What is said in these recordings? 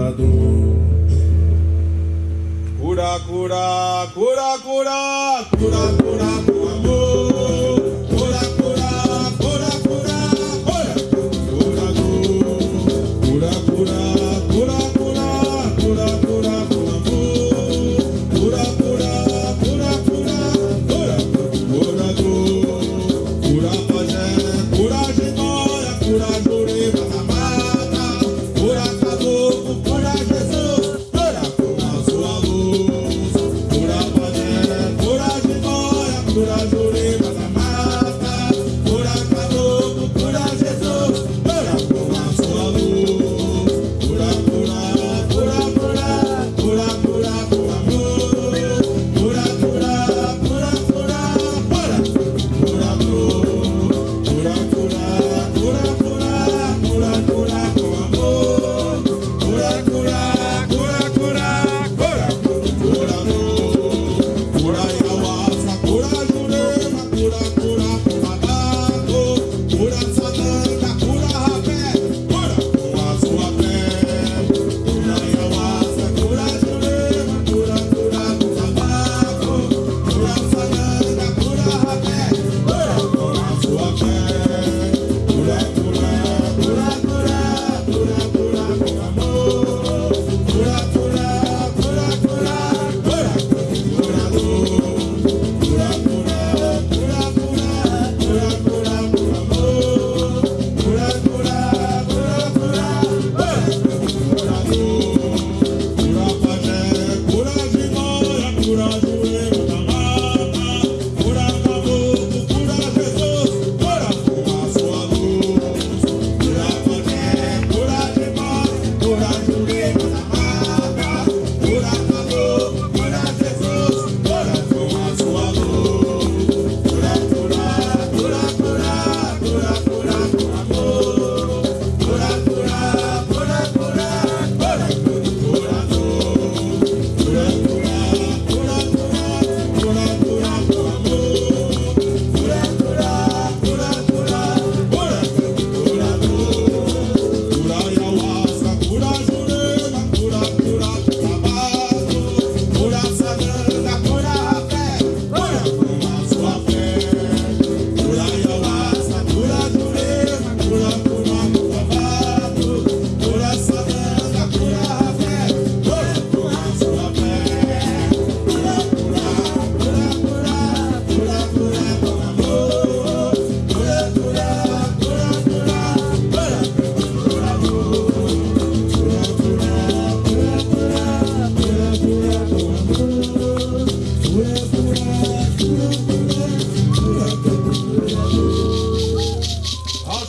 curador. Cura, cura, cura, cura, curador. Senhor.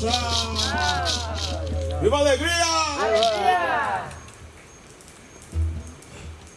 Ah! Viva a alegria! alegria!